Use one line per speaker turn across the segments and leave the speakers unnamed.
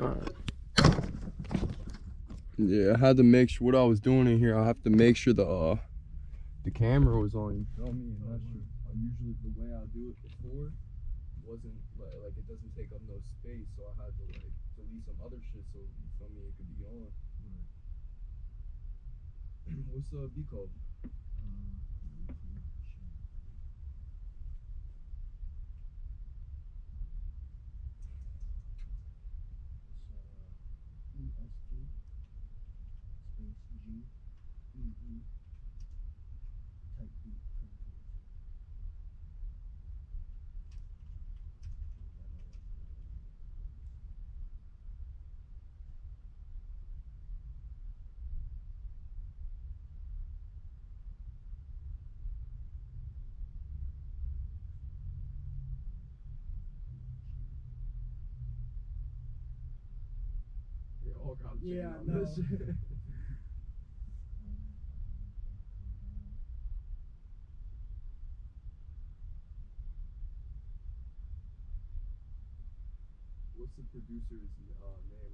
Alright. Yeah, I had to make sure what I was doing in here. I have to make sure the uh the camera was on. You feel me? And that's just, uh, usually the way I do it before wasn't like, like it doesn't take up no space, so I had to like delete some other shit so you feel me it could be on. What's the B code? They all got
Yeah,
on
no.
this shit. The producer's uh, name?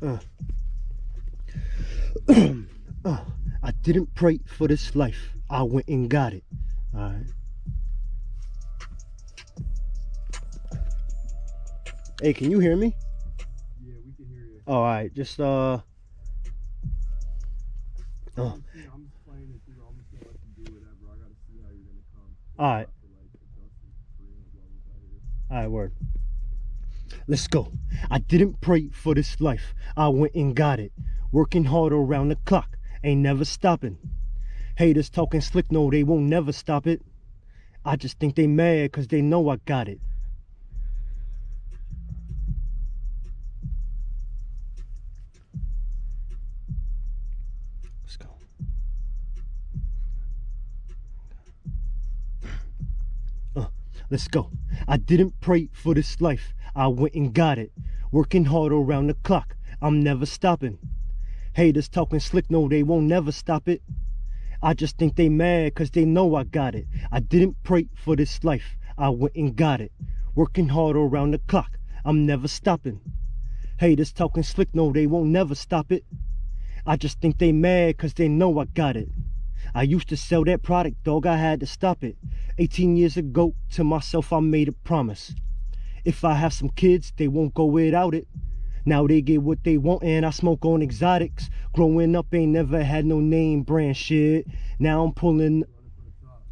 Uh,
uh, I didn't pray for this life. I went and got it. All right. Hey, can you hear me?
Yeah, we can hear you.
All right. Just uh. Oh.
I'm, see- I'm just playing it through. I'm just gonna let you do whatever. I gotta see how you're gonna come.
All right.
I have to, like, adjust it for you while we're out here.
All right, word. Let's go. I didn't pray for this life. I went and got it. Working hard around the clock. Ain't never stopping. Haters talking slick, no, they won't never stop it. I just think they mad cause they know I got it. Let's go. Uh, let's go. I didn't pray for this life. I went and got it. Working hard around the clock. I'm never stopping. Haters talking slick, no, they won't never stop it. I just think they mad cause they know I got it. I didn't pray for this life. I went and got it. Working hard around the clock. I'm never stopping. Haters talking slick, no, they won't never stop it. I just think they mad cause they know I got it. I used to sell that product, dog, I had to stop it. 18 years ago, to myself, I made a promise. If I have some kids, they won't go without it. Now they get what they want, and I smoke on exotics. Growing up, ain't never had no name brand shit. Now I'm pulling.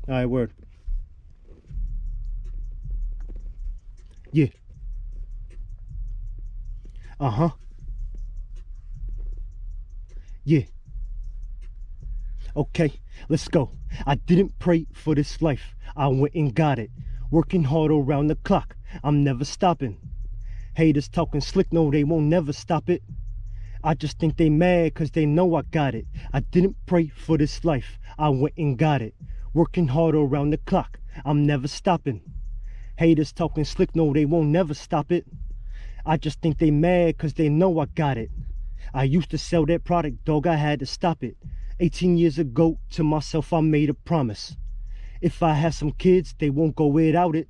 Alright, word. Yeah. Uh huh. Yeah. Okay, let's go. I didn't pray for this life. I went and got it. Working hard around the clock. I'm never stopping. Haters talking slick, no, they won't never stop it. I just think they mad cause they know I got it. I didn't pray for this life. I went and got it. Working hard around the clock. I'm never stopping. Haters talking slick, no, they won't never stop it. I just think they mad cause they know I got it. I used to sell that product, dog, I had to stop it. 18 years ago, to myself, I made a promise. If I have some kids, they won't go without it.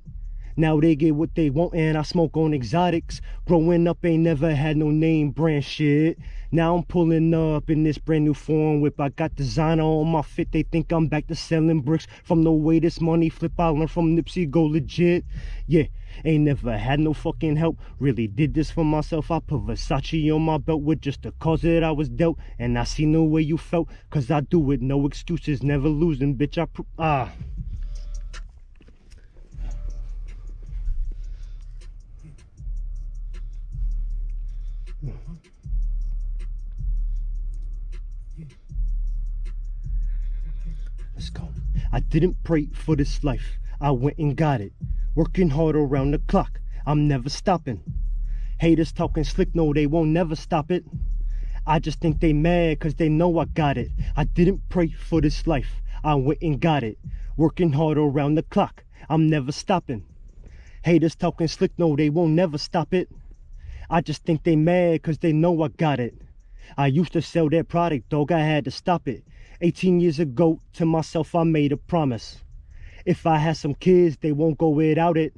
Now they get what they want and I smoke on exotics. Growing up ain't never had no name brand shit. Now I'm pulling up in this brand new foreign whip. I got designer on my fit. They think I'm back to selling bricks. From the way this money flip, I learned from Nipsey go legit. Yeah, ain't never had no fucking help. Really did this for myself. I put Versace on my belt with just the cause that I was dealt. And I see no way you felt. Cause I do it, no excuses, never losing, bitch. I ah. Let's go. I didn't pray for this life. I went and got it. Working hard around the clock. I'm never stopping. Haters talking slick, no, they won't never stop it. I just think they mad cause they know I got it. I didn't pray for this life. I went and got it. Working hard around the clock. I'm never stopping. Haters talking slick, no, they won't never stop it. I just think they mad cause they know I got it. I used to sell that product, dog, I had to stop it. 18 years ago, to myself, I made a promise. If I had some kids, they won't go without it.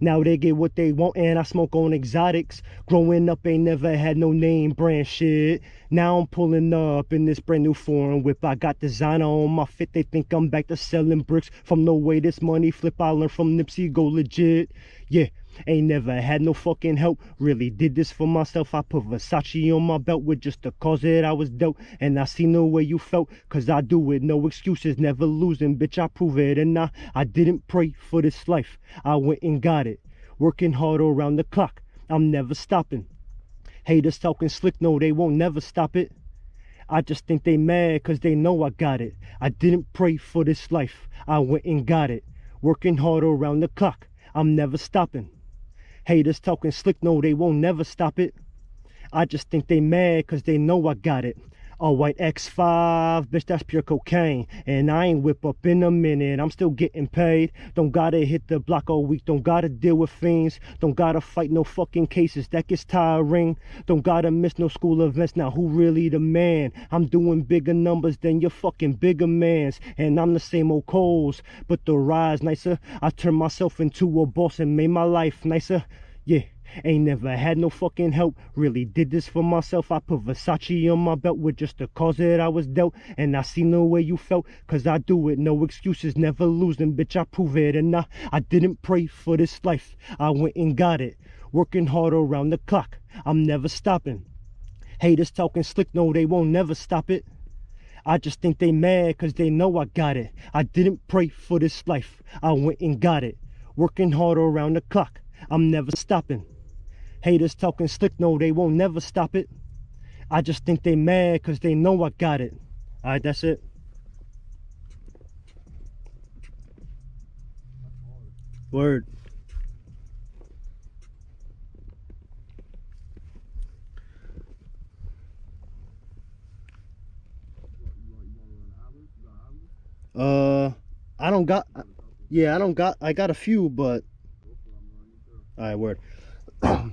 Now they get what they want and I smoke on exotics. Growing up ain't never had no name brand shit. Now I'm pulling up in this brand new foreign whip. I got designer on my fit. They think I'm back to selling bricks. From the way this money flip, I learned from Nipsey go legit. Yeah. Ain't never had no fucking help. Really did this for myself. I put Versace on my belt with just the cause that I was dealt. And I see no way you felt. Cause I do it. No excuses. Never losing. Bitch, I prove it. And I, I didn't pray for this life. I went and got it. Working hard around the clock. I'm never stopping. Haters talking slick. No, they won't never stop it. I just think they mad cause they know I got it. I didn't pray for this life. I went and got it. Working hard around the clock. I'm never stopping. Haters talking slick, no, they won't never stop it. I just think they mad cause they know I got it. A white X5, bitch, that's pure cocaine. And I ain't whip up in a minute, I'm still getting paid. Don't gotta hit the block all week, don't gotta deal with fiends. Don't gotta fight no fucking cases, that gets tiring. Don't gotta miss no school events, now who really the man? I'm doing bigger numbers than your fucking bigger mans. And I'm the same old Coles, but the rise nicer. I turned myself into a boss and made my life nicer. Yeah. Ain't never had no fucking help. Really did this for myself. I put Versace on my belt with just the cause that I was dealt. And I see no way you felt. Cause I do it. No excuses. Never losing. Bitch, I prove it. And I, I didn't pray for this life. I went and got it. Working hard around the clock. I'm never stopping. Haters talking slick. No, they won't never stop it. I just think they mad cause they know I got it. I didn't pray for this life. I went and got it. Working hard around the clock. I'm never stopping. Haters talking slick, no, they won't never stop it. I just think they mad cause they know I got it. Alright, that's it. Word. Uh, I don't got. Yeah, I don't got. I got a few, but. All right, word.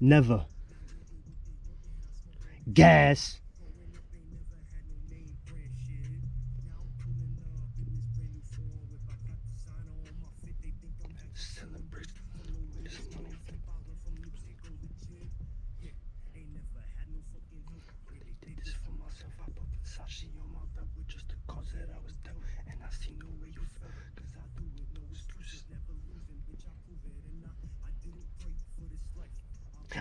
Never. Gas.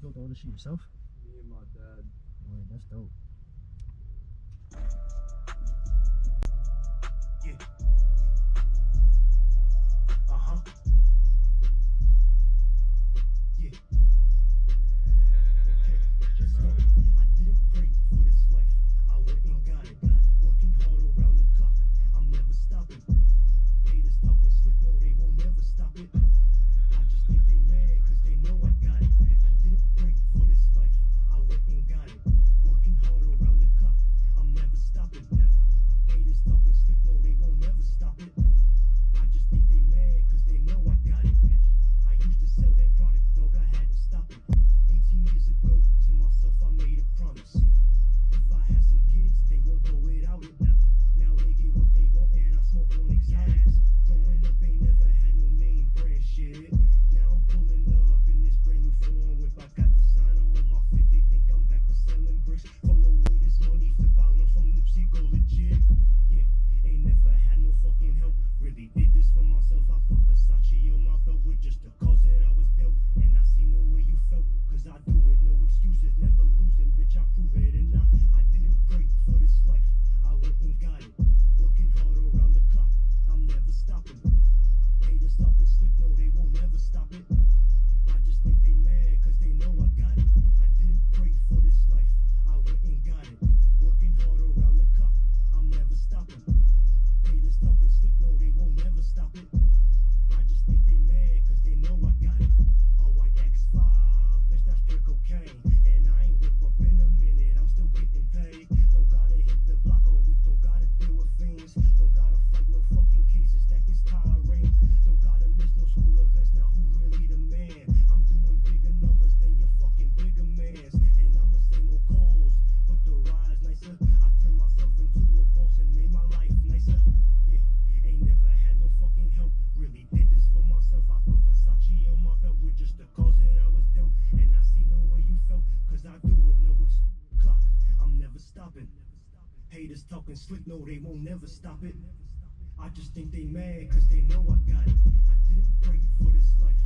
built all the shit yourself?
Me and my dad.
Boy, that's dope.
But no, they won't never stop it. I just think they mad cause they know I got it. I didn't break for this life.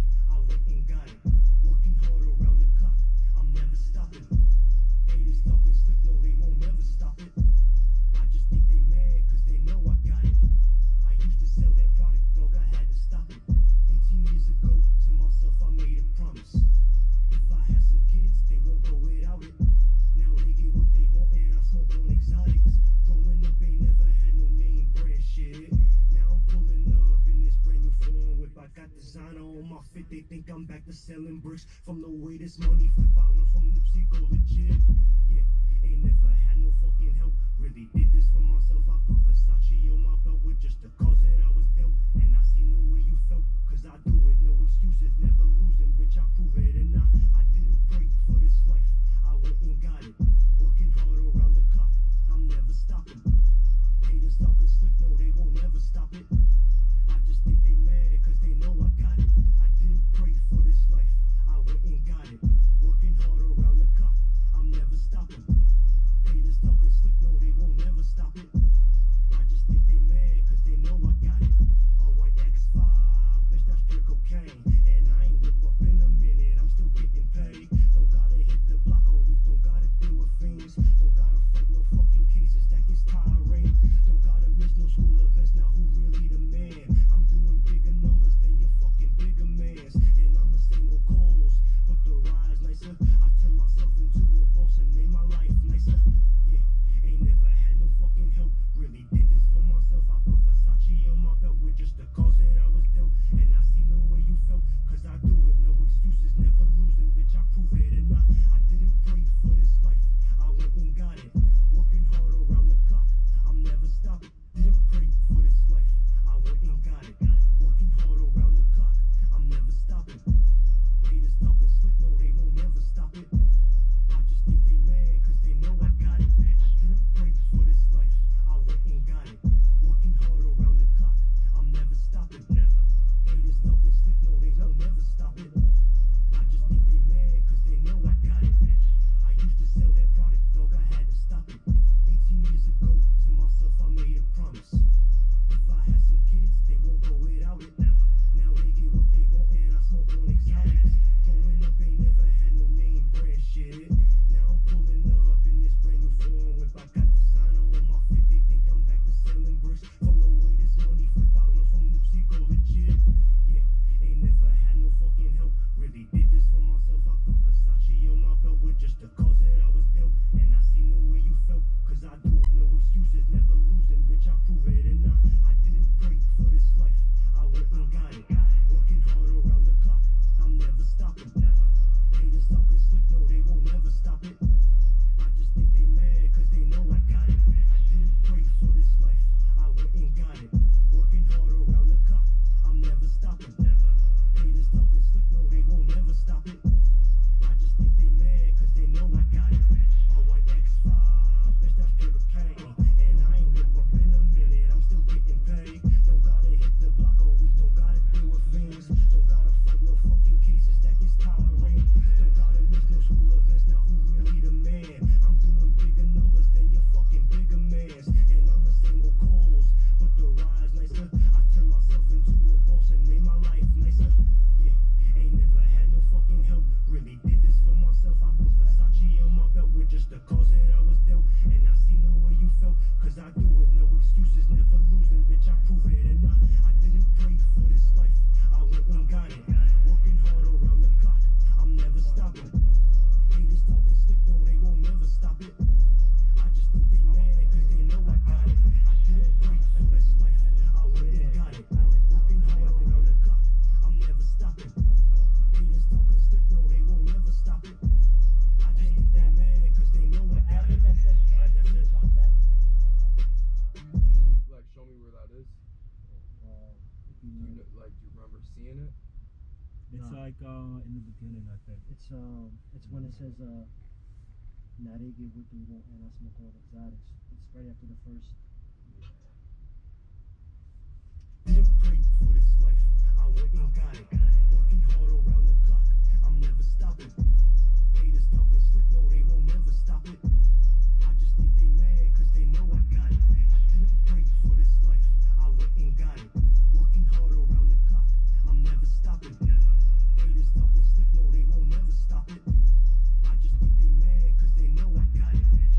beginning, I think.
It's um, it's when it says uh, Narege Wuduro and Asmokor Exotics. It's right after the first.
Didn't for this life, I went and got it. Working hard around the clock, I'm never stopping. Haters talking slick, no, they won't never stop it. I just think they mad, cause they know I got it. Didn't for this life, I went and got it. Working hard around the clock, I'm never stopping. Haters talking no, they won't never stop it. I just think they mad cause they know I
got it.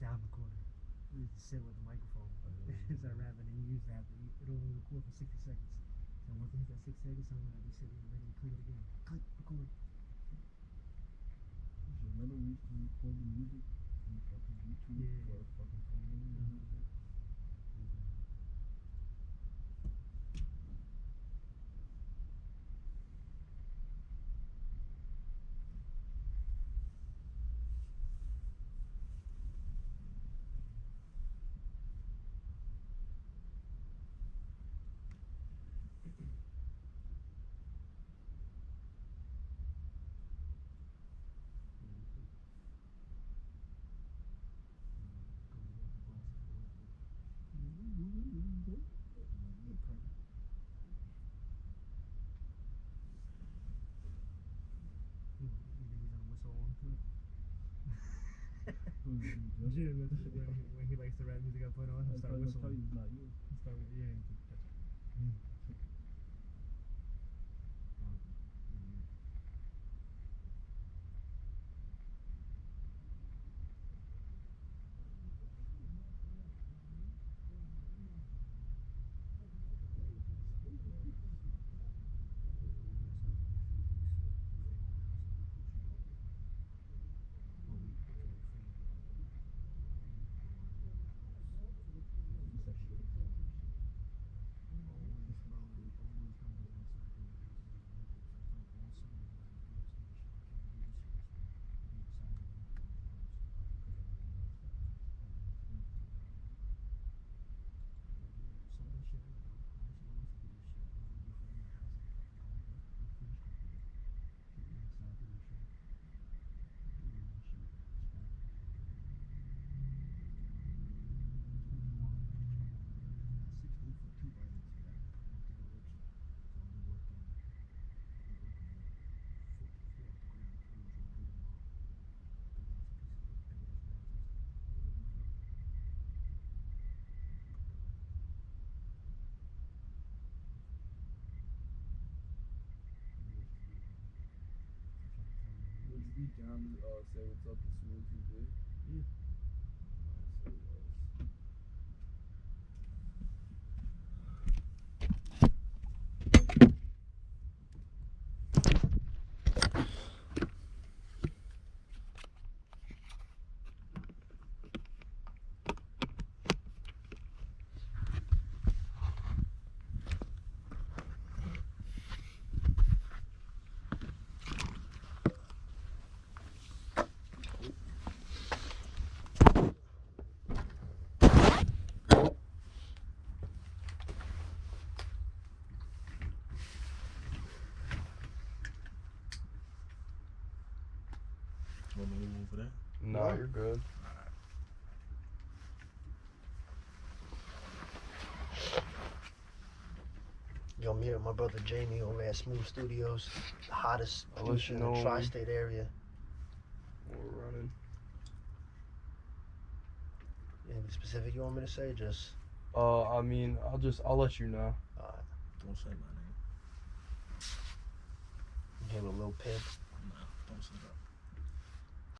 Sound recorder. We to sit with the microphone. Oh, Start rapping and you used to have to it only record for sixty seconds. So once it hit that six seconds, someone would be sitting there ready to click it again. Click, record.
Remember we used to record the music on fucking YouTube
Yeah.
for fucking phone and shit?
You, you niggas don't whistle on to it. When, he, when he likes the rap music I put on, he'll start
why- that's why
whistling.
he's not you.
He'll start, yeah,
Would down uh, say what's up to Smooth TV?
Yeah.
Say less.
Want me to move for that?
No,
No.
you're good.
Yo, I'm here with my brother Jamie over at Smooth Studios, the hottest
I'll
producer in the tri-state area.
We're running.
Anything specific you want me to say? Just
Uh, I mean, I'll just I'll let you know.
Don't say my name.
I'm here with Lil Pimp.
Nah, don't say that.